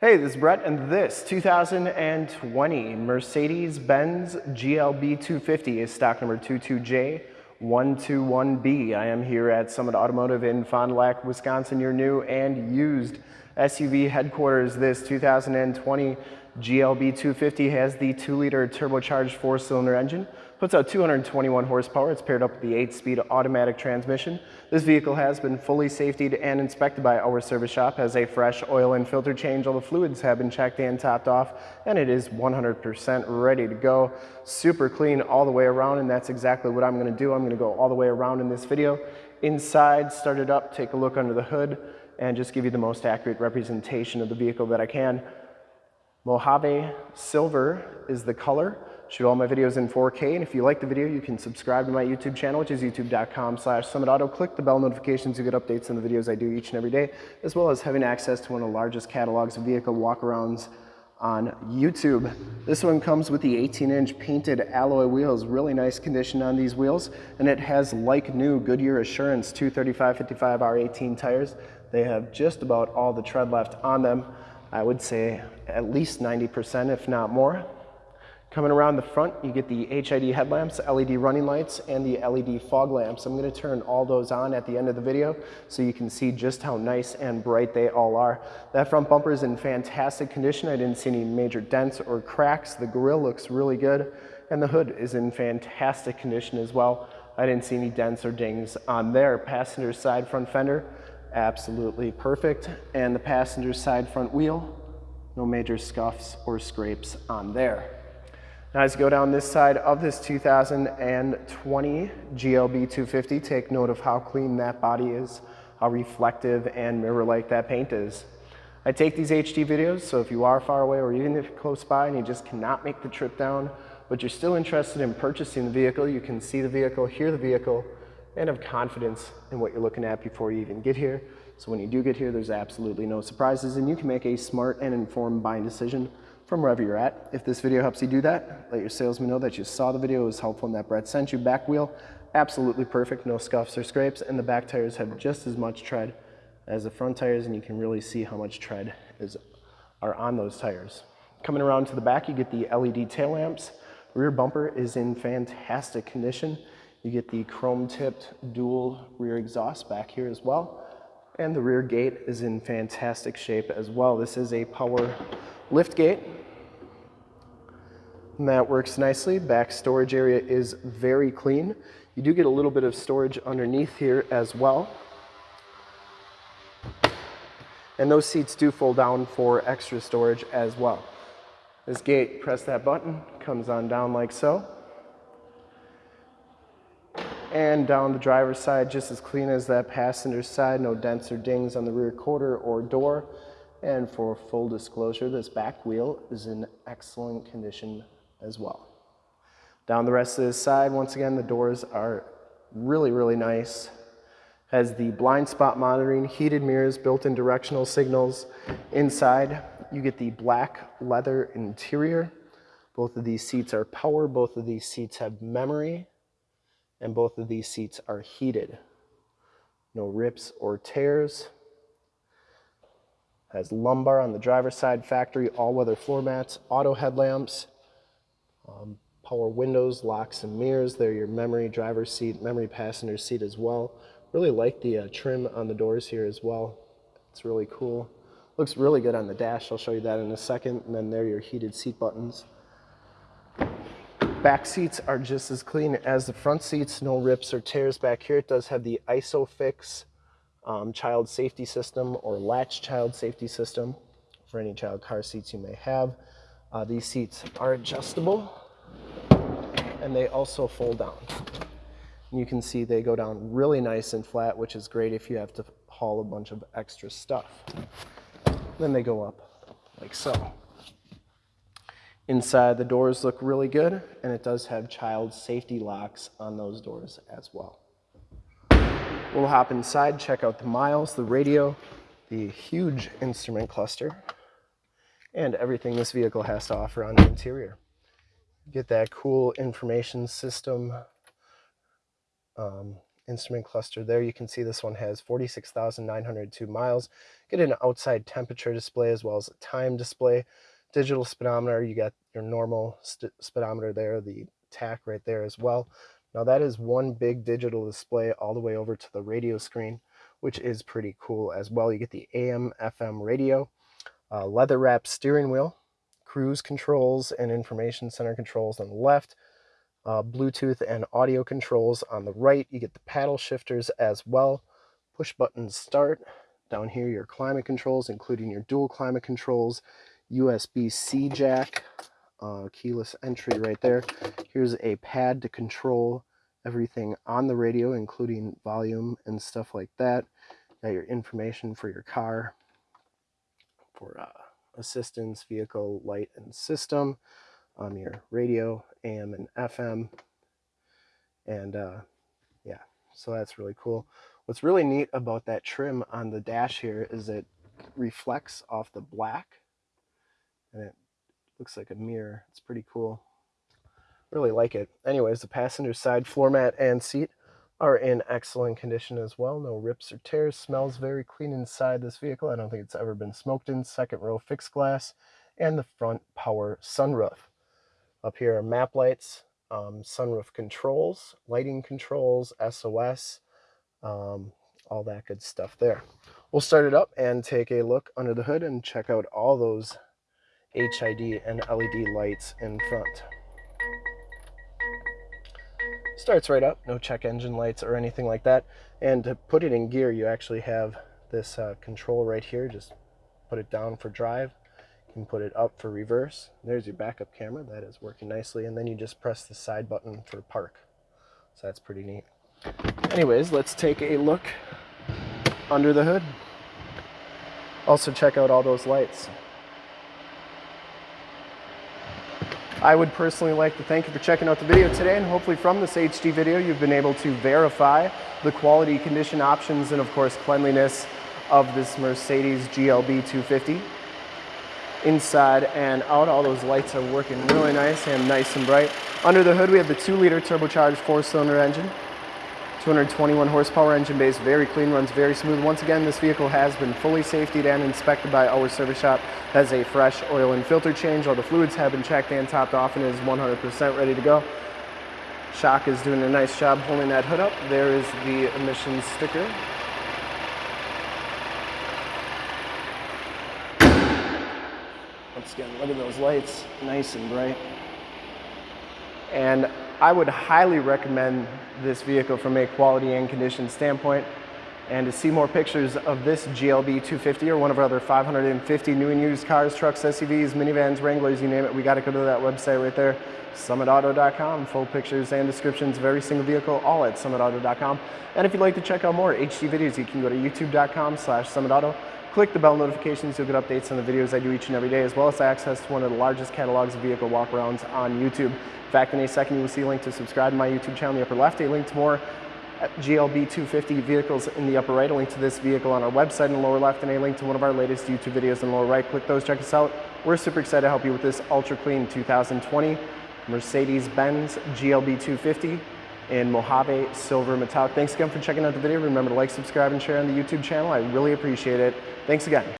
Hey, this is Brett, and this 2020 Mercedes-Benz GLB 250 is stock number 22J121B. I am here at Summit Automotive in Fond du Lac, Wisconsin, your new and used SUV headquarters. This 2020 GLB 250 has the 2-liter turbocharged 4-cylinder engine Puts out 221 horsepower. It's paired up with the 8-speed automatic transmission. This vehicle has been fully safetied and inspected by our service shop, has a fresh oil and filter change. All the fluids have been checked and topped off, and it is 100% ready to go. Super clean all the way around, and that's exactly what I'm gonna do. I'm gonna go all the way around in this video. Inside, start it up, take a look under the hood, and just give you the most accurate representation of the vehicle that I can. Mojave Silver is the color. Shoot all my videos in 4K, and if you like the video, you can subscribe to my YouTube channel, which is youtube.com slash summitauto. Click the bell notifications to get updates on the videos I do each and every day, as well as having access to one of the largest catalogs of vehicle walkarounds on YouTube. This one comes with the 18-inch painted alloy wheels, really nice condition on these wheels, and it has like new Goodyear Assurance 235-55 R18 tires. They have just about all the tread left on them. I would say at least 90%, if not more. Coming around the front, you get the HID headlamps, LED running lights, and the LED fog lamps. I'm gonna turn all those on at the end of the video so you can see just how nice and bright they all are. That front bumper is in fantastic condition. I didn't see any major dents or cracks. The grille looks really good, and the hood is in fantastic condition as well. I didn't see any dents or dings on there. Passenger side front fender, absolutely perfect. And the passenger side front wheel, no major scuffs or scrapes on there. Now as you go down this side of this 2020 GLB 250, take note of how clean that body is, how reflective and mirror-like that paint is. I take these HD videos, so if you are far away or even if you're close by and you just cannot make the trip down, but you're still interested in purchasing the vehicle, you can see the vehicle, hear the vehicle, and have confidence in what you're looking at before you even get here. So when you do get here, there's absolutely no surprises and you can make a smart and informed buying decision from wherever you're at. If this video helps you do that, let your salesman know that you saw the video, it was helpful and that Brett sent you. Back wheel, absolutely perfect, no scuffs or scrapes, and the back tires have just as much tread as the front tires, and you can really see how much tread is are on those tires. Coming around to the back, you get the LED tail lamps. Rear bumper is in fantastic condition. You get the chrome-tipped dual rear exhaust back here as well. And the rear gate is in fantastic shape as well. This is a power lift gate. And that works nicely. Back storage area is very clean. You do get a little bit of storage underneath here as well. And those seats do fold down for extra storage as well. This gate, press that button, comes on down like so. And down the driver's side, just as clean as that passenger side, no dents or dings on the rear quarter or door. And for full disclosure, this back wheel is in excellent condition as well. Down the rest of this side, once again, the doors are really, really nice. Has the blind spot monitoring, heated mirrors, built-in directional signals. Inside, you get the black leather interior. Both of these seats are power, both of these seats have memory, and both of these seats are heated. No rips or tears. Has lumbar on the driver's side, factory all-weather floor mats, auto headlamps, um, power windows, locks and mirrors. They're your memory driver's seat, memory passenger seat as well. Really like the uh, trim on the doors here as well. It's really cool. Looks really good on the dash. I'll show you that in a second. And then there are your heated seat buttons. Back seats are just as clean as the front seats. No rips or tears back here. It does have the ISOFIX um, child safety system or latch child safety system for any child car seats you may have. Uh, these seats are adjustable and they also fold down. You can see they go down really nice and flat, which is great if you have to haul a bunch of extra stuff. Then they go up like so. Inside, the doors look really good, and it does have child safety locks on those doors as well. We'll hop inside, check out the miles, the radio, the huge instrument cluster, and everything this vehicle has to offer on the interior. Get that cool information system um, instrument cluster there. You can see this one has 46,902 miles. Get an outside temperature display as well as a time display. Digital speedometer, you got your normal speedometer there, the tach right there as well. Now that is one big digital display all the way over to the radio screen, which is pretty cool as well. You get the AM, FM radio, uh, leather wrapped steering wheel, cruise controls and information center controls on the left, uh, Bluetooth and audio controls on the right. You get the paddle shifters as well, push button start. Down here, your climate controls, including your dual climate controls, USB-C jack, uh, keyless entry right there. Here's a pad to control everything on the radio, including volume and stuff like that. Got your information for your car, for uh, assistance, vehicle, light, and system. Um, your radio, AM and FM. And uh, yeah, so that's really cool. What's really neat about that trim on the dash here is it reflects off the black and it looks like a mirror. It's pretty cool. Really like it. Anyways, the passenger side floor mat and seat are in excellent condition as well. No rips or tears. Smells very clean inside this vehicle. I don't think it's ever been smoked in. Second row fixed glass and the front power sunroof. Up here are map lights, um, sunroof controls, lighting controls, SOS, um, all that good stuff there. We'll start it up and take a look under the hood and check out all those HID and LED lights in front. Starts right up, no check engine lights or anything like that. And to put it in gear, you actually have this uh, control right here. Just put it down for drive. You can put it up for reverse. There's your backup camera. That is working nicely. And then you just press the side button for park. So that's pretty neat. Anyways, let's take a look under the hood. Also check out all those lights. I would personally like to thank you for checking out the video today and hopefully from this HD video you've been able to verify the quality, condition options, and of course cleanliness of this Mercedes GLB 250. Inside and out, all those lights are working really nice and nice and bright. Under the hood we have the 2 liter turbocharged 4 cylinder engine. 221 horsepower engine base, very clean, runs very smooth. Once again, this vehicle has been fully safetied and inspected by our service shop. Has a fresh oil and filter change. All the fluids have been checked and topped off and is 100% ready to go. Shock is doing a nice job holding that hood up. There is the emissions sticker. Once again, look at those lights, nice and bright. And I would highly recommend this vehicle from a quality and condition standpoint. And to see more pictures of this GLB 250 or one of our other 550 new and used cars, trucks, SUVs, minivans, Wranglers, you name it, we got to go to that website right there, summitauto.com. Full pictures and descriptions of every single vehicle, all at summitauto.com. And if you'd like to check out more HD videos, you can go to youtube.com slash summitauto. Click the bell notifications, you'll get updates on the videos I do each and every day, as well as access to one of the largest catalogs of vehicle walkarounds on YouTube. In fact, in a second, you will see a link to subscribe to my YouTube channel in the upper left, a link to more GLB 250 vehicles in the upper right, a link to this vehicle on our website in the lower left, and a link to one of our latest YouTube videos in the lower right. Click those, check us out. We're super excited to help you with this ultra clean 2020 Mercedes-Benz GLB 250 in Mojave Silver Metallic. Thanks again for checking out the video. Remember to like, subscribe, and share on the YouTube channel. I really appreciate it. Thanks again.